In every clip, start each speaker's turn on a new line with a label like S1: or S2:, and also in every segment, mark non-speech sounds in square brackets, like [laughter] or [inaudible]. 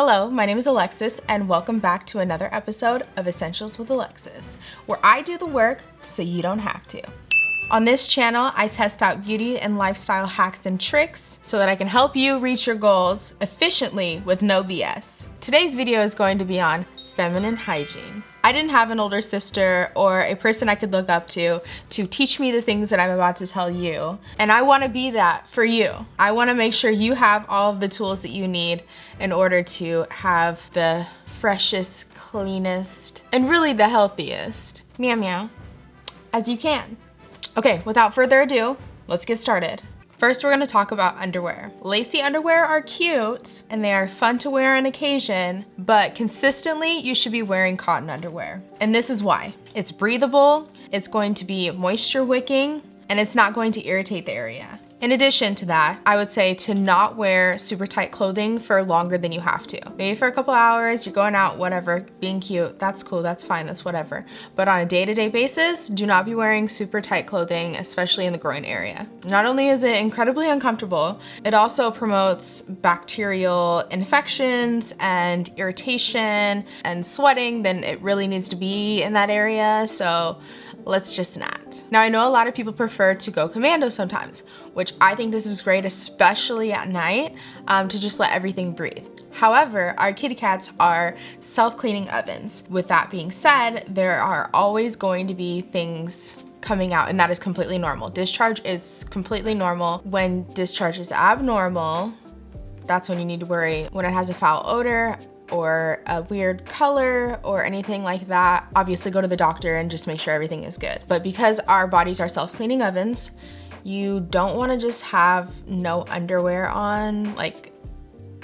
S1: Hello, my name is Alexis, and welcome back to another episode of Essentials with Alexis, where I do the work so you don't have to. On this channel, I test out beauty and lifestyle hacks and tricks so that I can help you reach your goals efficiently with no BS. Today's video is going to be on feminine hygiene. I didn't have an older sister or a person I could look up to to teach me the things that I'm about to tell you. And I wanna be that for you. I wanna make sure you have all of the tools that you need in order to have the freshest, cleanest, and really the healthiest, meow meow, as you can. Okay, without further ado, let's get started. First, we're gonna talk about underwear. Lacy underwear are cute and they are fun to wear on occasion, but consistently you should be wearing cotton underwear. And this is why. It's breathable, it's going to be moisture wicking, and it's not going to irritate the area. In addition to that, I would say to not wear super tight clothing for longer than you have to. Maybe for a couple hours, you're going out, whatever, being cute, that's cool, that's fine, that's whatever. But on a day-to-day -day basis, do not be wearing super tight clothing, especially in the groin area. Not only is it incredibly uncomfortable, it also promotes bacterial infections and irritation and sweating, then it really needs to be in that area, so let's just not. Now I know a lot of people prefer to go commando sometimes, which I think this is great, especially at night, um, to just let everything breathe. However, our kitty cats are self-cleaning ovens. With that being said, there are always going to be things coming out and that is completely normal. Discharge is completely normal. When discharge is abnormal, that's when you need to worry. When it has a foul odor, or a weird color or anything like that, obviously go to the doctor and just make sure everything is good. But because our bodies are self-cleaning ovens, you don't wanna just have no underwear on, like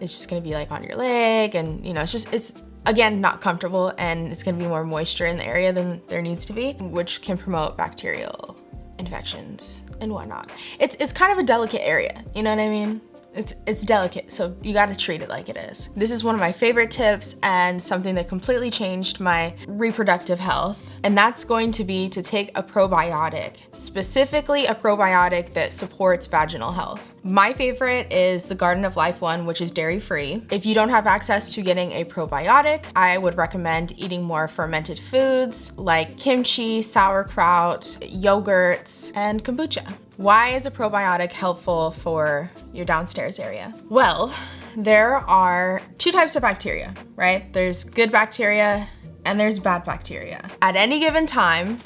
S1: it's just gonna be like on your leg and you know, it's just, it's again, not comfortable and it's gonna be more moisture in the area than there needs to be, which can promote bacterial infections and whatnot. It's, it's kind of a delicate area, you know what I mean? It's, it's delicate, so you gotta treat it like it is. This is one of my favorite tips and something that completely changed my reproductive health. And that's going to be to take a probiotic, specifically a probiotic that supports vaginal health. My favorite is the Garden of Life one, which is dairy free. If you don't have access to getting a probiotic, I would recommend eating more fermented foods like kimchi, sauerkraut, yogurts, and kombucha. Why is a probiotic helpful for your downstairs area? Well, there are two types of bacteria, right? There's good bacteria and there's bad bacteria. At any given time,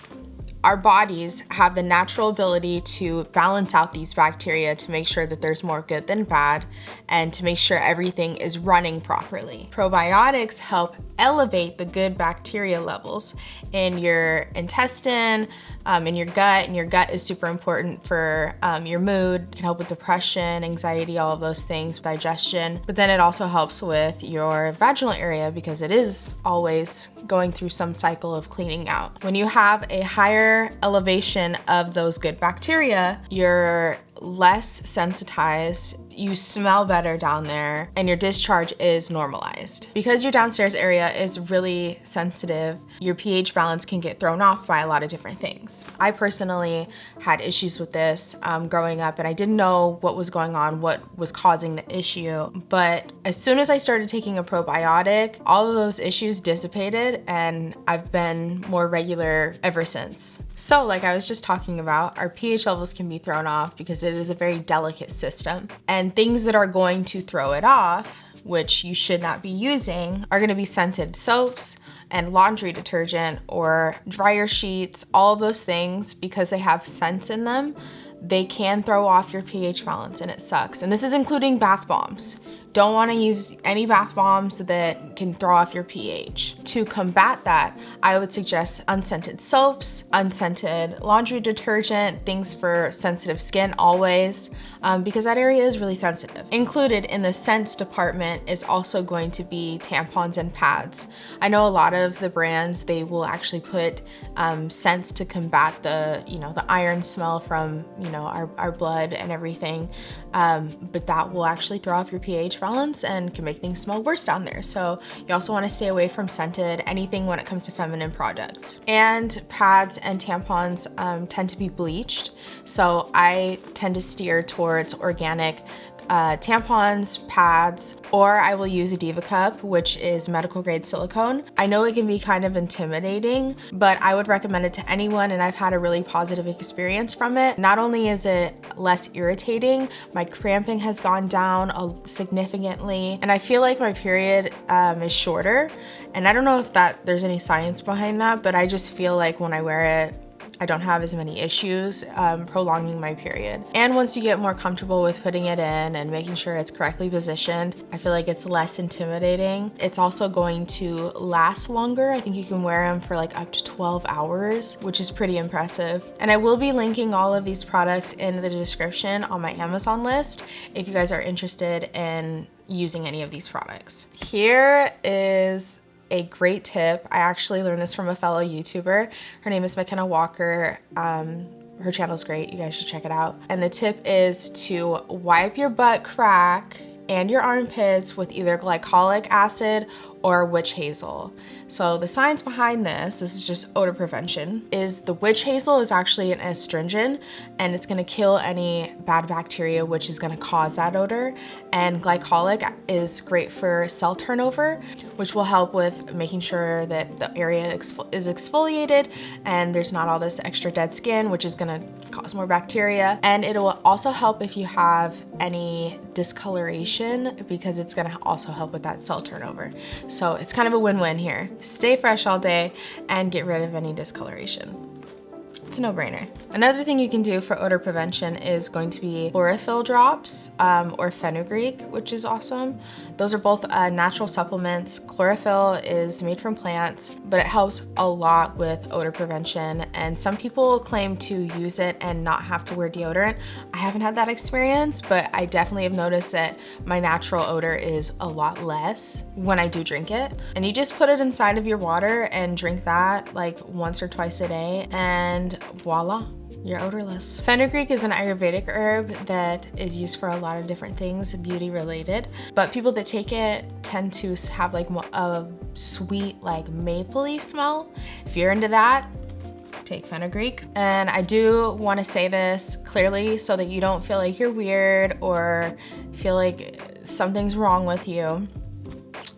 S1: our bodies have the natural ability to balance out these bacteria to make sure that there's more good than bad and to make sure everything is running properly. Probiotics help elevate the good bacteria levels in your intestine, um, in your gut, and your gut is super important for um, your mood, can help with depression, anxiety, all of those things, digestion. But then it also helps with your vaginal area because it is always going through some cycle of cleaning out. When you have a higher elevation of those good bacteria, you're less sensitized, you smell better down there, and your discharge is normalized. Because your downstairs area is really sensitive, your pH balance can get thrown off by a lot of different things. I personally had issues with this um, growing up and I didn't know what was going on, what was causing the issue. But as soon as I started taking a probiotic, all of those issues dissipated and I've been more regular ever since. So like I was just talking about, our pH levels can be thrown off because it is a very delicate system. And things that are going to throw it off, which you should not be using, are gonna be scented soaps, and laundry detergent or dryer sheets, all those things, because they have scents in them, they can throw off your pH balance and it sucks. And this is including bath bombs. Don't wanna use any bath bombs that can throw off your pH. To combat that, I would suggest unscented soaps, unscented laundry detergent, things for sensitive skin always, um, because that area is really sensitive. Included in the scents department is also going to be tampons and pads. I know a lot of the brands, they will actually put um, scents to combat the, you know, the iron smell from, you know, our, our blood and everything, um, but that will actually throw off your pH balance and can make things smell worse down there. So you also wanna stay away from scented anything when it comes to feminine products. And pads and tampons um, tend to be bleached. So I tend to steer towards organic uh, tampons, pads, or I will use a Diva Cup, which is medical grade silicone. I know it can be kind of intimidating, but I would recommend it to anyone and I've had a really positive experience from it. Not only is it less irritating, my cramping has gone down significantly and I feel like my period um, is shorter. And I don't know if that there's any science behind that, but I just feel like when I wear it, I don't have as many issues um, prolonging my period. And once you get more comfortable with putting it in and making sure it's correctly positioned, I feel like it's less intimidating. It's also going to last longer. I think you can wear them for like up to 12 hours, which is pretty impressive. And I will be linking all of these products in the description on my Amazon list if you guys are interested in using any of these products. Here is a great tip. I actually learned this from a fellow YouTuber. Her name is McKenna Walker. Um, her channel's great. You guys should check it out. And the tip is to wipe your butt crack and your armpits with either glycolic acid or witch hazel. So the science behind this, this is just odor prevention, is the witch hazel is actually an astringent and it's gonna kill any bad bacteria which is gonna cause that odor. And glycolic is great for cell turnover, which will help with making sure that the area is exfoliated and there's not all this extra dead skin, which is gonna cause more bacteria. And it will also help if you have any discoloration because it's gonna also help with that cell turnover. So it's kind of a win-win here. Stay fresh all day and get rid of any discoloration. It's a no-brainer. Another thing you can do for odor prevention is going to be chlorophyll drops um, or fenugreek, which is awesome. Those are both uh, natural supplements. Chlorophyll is made from plants, but it helps a lot with odor prevention. And some people claim to use it and not have to wear deodorant. I haven't had that experience, but I definitely have noticed that my natural odor is a lot less when I do drink it. And you just put it inside of your water and drink that like once or twice a day. And voila, you're odorless. Fenugreek is an Ayurvedic herb that is used for a lot of different things, beauty related, but people that take it tend to have like a sweet, like mapley smell. If you're into that, take fenugreek. And I do wanna say this clearly so that you don't feel like you're weird or feel like something's wrong with you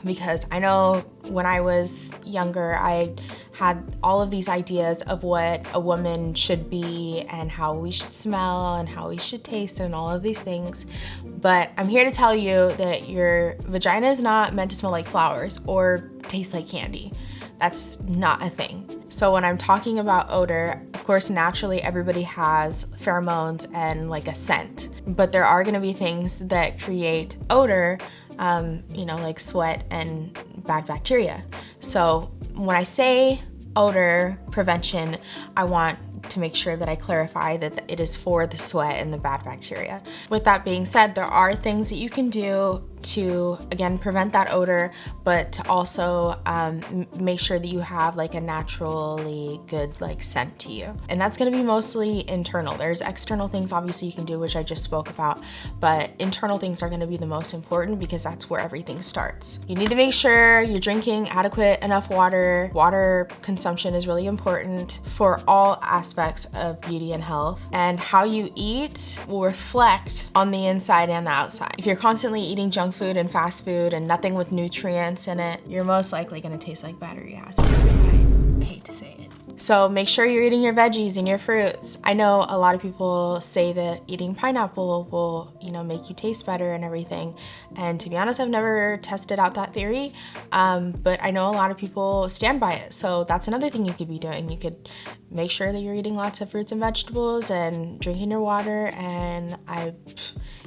S1: because I know when I was younger, I had all of these ideas of what a woman should be and how we should smell and how we should taste and all of these things. But I'm here to tell you that your vagina is not meant to smell like flowers or taste like candy. That's not a thing. So when I'm talking about odor, of course, naturally everybody has pheromones and like a scent, but there are gonna be things that create odor um, you know, like sweat and bad bacteria. So when I say odor prevention, I want to make sure that I clarify that it is for the sweat and the bad bacteria. With that being said, there are things that you can do to again prevent that odor but to also um, make sure that you have like a naturally good like scent to you. And that's going to be mostly internal. There's external things obviously you can do which I just spoke about but internal things are going to be the most important because that's where everything starts. You need to make sure you're drinking adequate enough water. Water consumption is really important for all aspects of beauty and health and how you eat will reflect on the inside and the outside if you're constantly eating junk food and fast food and nothing with nutrients in it, you're most likely gonna taste like battery acid. I hate to say it. So make sure you're eating your veggies and your fruits. I know a lot of people say that eating pineapple will, you know, make you taste better and everything. And to be honest, I've never tested out that theory, um, but I know a lot of people stand by it. So that's another thing you could be doing. You could make sure that you're eating lots of fruits and vegetables and drinking your water and I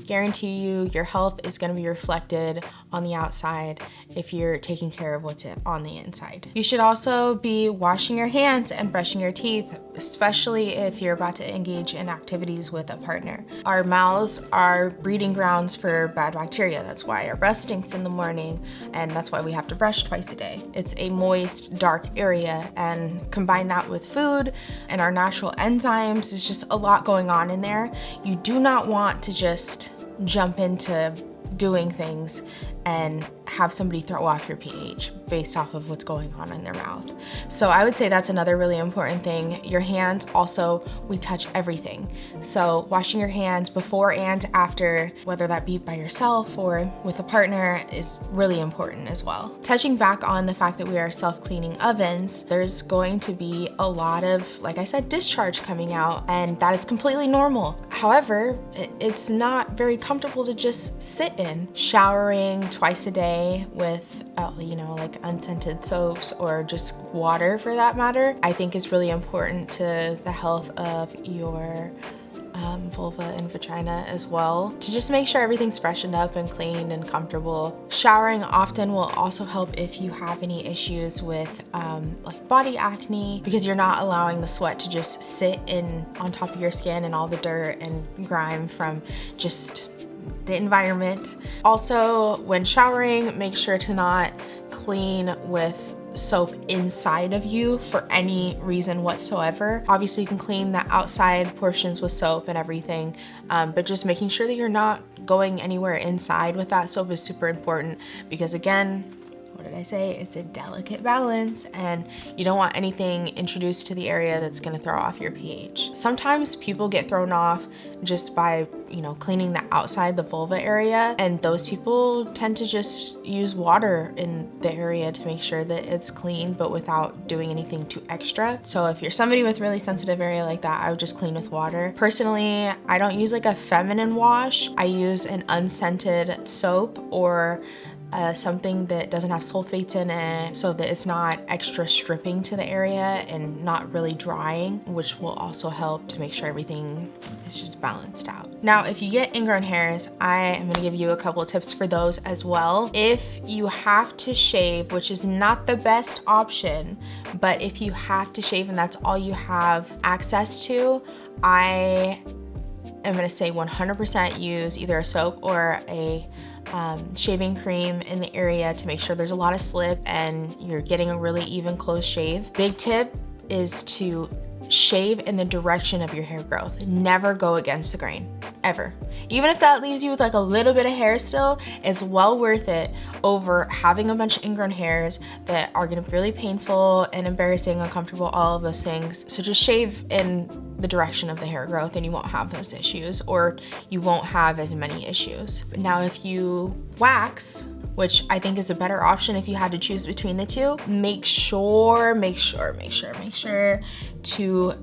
S1: guarantee you your health is gonna be reflected on the outside if you're taking care of what's on the inside. You should also be washing your hands and brushing your teeth, especially if you're about to engage in activities with a partner. Our mouths are breeding grounds for bad bacteria. That's why our breath stinks in the morning and that's why we have to brush twice a day. It's a moist, dark area and combine that with food and our natural enzymes, there's just a lot going on in there. You do not want to just jump into doing things and have somebody throw off your pH based off of what's going on in their mouth. So I would say that's another really important thing. Your hands also, we touch everything. So washing your hands before and after, whether that be by yourself or with a partner is really important as well. Touching back on the fact that we are self-cleaning ovens, there's going to be a lot of, like I said, discharge coming out and that is completely normal. However, it's not very comfortable to just sit in. Showering twice a day with, uh, you know, like unscented soaps or just water for that matter, I think is really important to the health of your um, vulva and vagina as well to just make sure everything's freshened up and clean and comfortable. Showering often will also help if you have any issues with um, like body acne because you're not allowing the sweat to just sit in on top of your skin and all the dirt and grime from just the environment. Also, when showering, make sure to not clean with soap inside of you for any reason whatsoever. Obviously you can clean the outside portions with soap and everything, um, but just making sure that you're not going anywhere inside with that soap is super important because again, did I say? It's a delicate balance and you don't want anything introduced to the area that's gonna throw off your pH. Sometimes people get thrown off just by, you know, cleaning the outside, the vulva area, and those people tend to just use water in the area to make sure that it's clean, but without doing anything too extra. So if you're somebody with really sensitive area like that, I would just clean with water. Personally, I don't use like a feminine wash. I use an unscented soap or uh, something that doesn't have sulfates in it so that it's not extra stripping to the area and not really drying, which will also help to make sure everything is just balanced out. Now, if you get ingrown hairs, I am gonna give you a couple of tips for those as well. If you have to shave, which is not the best option, but if you have to shave and that's all you have access to, I am gonna say 100% use either a soap or a um, shaving cream in the area to make sure there's a lot of slip and you're getting a really even close shave. Big tip is to shave in the direction of your hair growth. Never go against the grain, ever. Even if that leaves you with like a little bit of hair still, it's well worth it over having a bunch of ingrown hairs that are gonna be really painful and embarrassing, uncomfortable, all of those things. So just shave in the direction of the hair growth and you won't have those issues or you won't have as many issues. Now if you wax, which I think is a better option if you had to choose between the two. Make sure, make sure, make sure, make sure to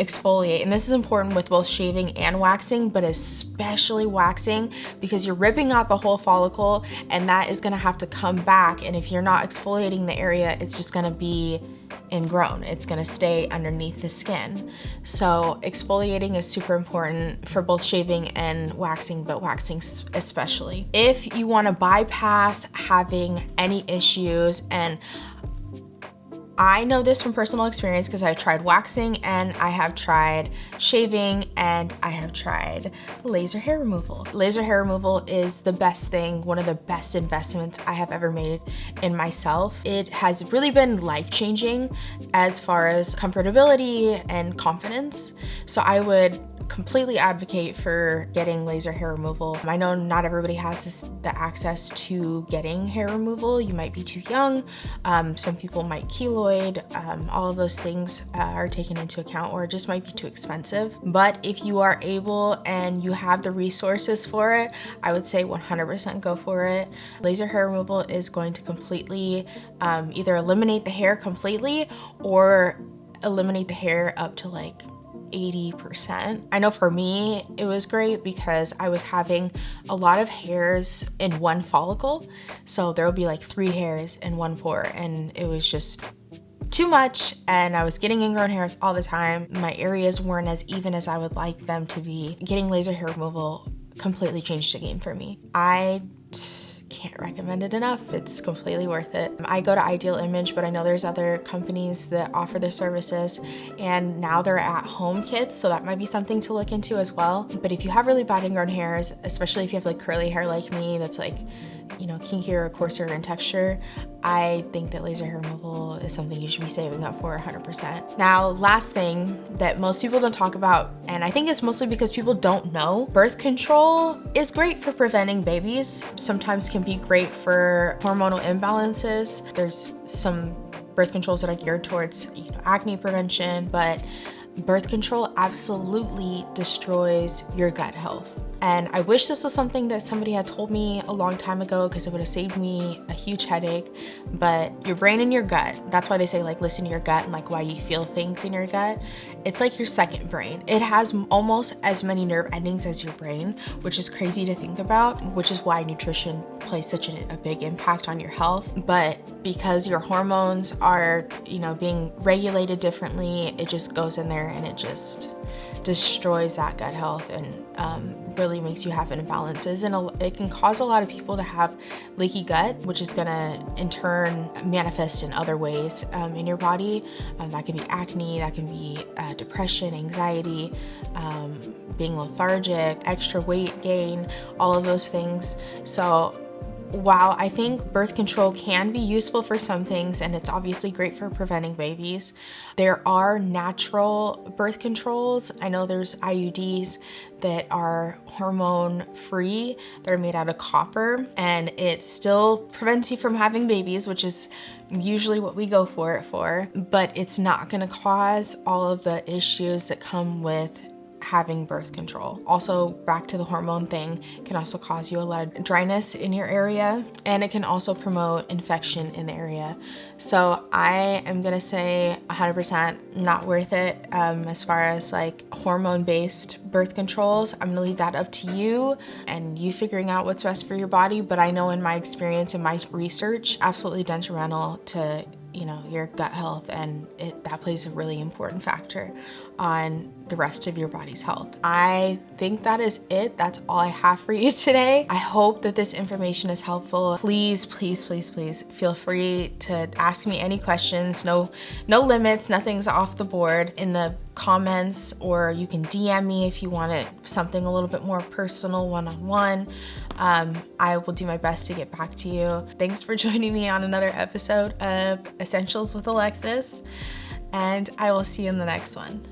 S1: exfoliate. And this is important with both shaving and waxing, but especially waxing because you're ripping out the whole follicle and that is gonna have to come back. And if you're not exfoliating the area, it's just gonna be ingrown. It's gonna stay underneath the skin. So exfoliating is super important for both shaving and waxing, but waxing especially. If you wanna bypass having any issues and I know this from personal experience because I've tried waxing and I have tried shaving and I have tried laser hair removal. Laser hair removal is the best thing, one of the best investments I have ever made in myself. It has really been life-changing as far as comfortability and confidence. So I would completely advocate for getting laser hair removal. I know not everybody has this, the access to getting hair removal. You might be too young. Um, some people might keloid. Um, all of those things uh, are taken into account or it just might be too expensive. But if you are able and you have the resources for it, I would say 100% go for it. Laser hair removal is going to completely um, either eliminate the hair completely or eliminate the hair up to like 80%. I know for me, it was great because I was having a lot of hairs in one follicle. So there would be like three hairs in one pore and it was just too much and I was getting ingrown hairs all the time. My areas weren't as even as I would like them to be. Getting laser hair removal completely changed the game for me. I can't recommend it enough. It's completely worth it. I go to Ideal Image, but I know there's other companies that offer their services and now they're at home kits, so that might be something to look into as well. But if you have really bad ingrown hairs, especially if you have like curly hair like me that's like you know, kinkier or coarser in texture, I think that laser hair removal is something you should be saving up for 100%. Now, last thing that most people don't talk about, and I think it's mostly because people don't know, birth control is great for preventing babies. Sometimes can be great for hormonal imbalances. There's some birth controls that are geared towards you know, acne prevention, but birth control absolutely destroys your gut health. And I wish this was something that somebody had told me a long time ago because it would have saved me a huge headache. But your brain and your gut, that's why they say like listen to your gut and like why you feel things in your gut. It's like your second brain. It has almost as many nerve endings as your brain, which is crazy to think about, which is why nutrition plays such a, a big impact on your health. But because your hormones are, you know, being regulated differently, it just goes in there and it just destroys that gut health and um, really makes you have imbalances. And it can cause a lot of people to have leaky gut which is gonna in turn manifest in other ways um, in your body. Um, that can be acne that can be uh, depression anxiety um, being lethargic extra weight gain all of those things. So while I think birth control can be useful for some things and it's obviously great for preventing babies, there are natural birth controls. I know there's IUDs that are hormone free. They're made out of copper and it still prevents you from having babies, which is usually what we go for it for, but it's not gonna cause all of the issues that come with having birth control. Also, back to the hormone thing, can also cause you a lot of dryness in your area and it can also promote infection in the area. So I am gonna say 100% not worth it um, as far as like hormone-based birth controls. I'm gonna leave that up to you and you figuring out what's best for your body, but I know in my experience and my research, absolutely detrimental to you know your gut health and it, that plays a really important factor on the rest of your body's health. I think that is it. That's all I have for [laughs] you today. I hope that this information is helpful. Please, please, please, please feel free to ask me any questions. No, no limits, nothing's off the board in the comments or you can DM me if you want it something a little bit more personal one-on-one. -on -one. um, I will do my best to get back to you. Thanks for [laughs] joining me on another episode of Essentials with Alexis and I will see you in the next one.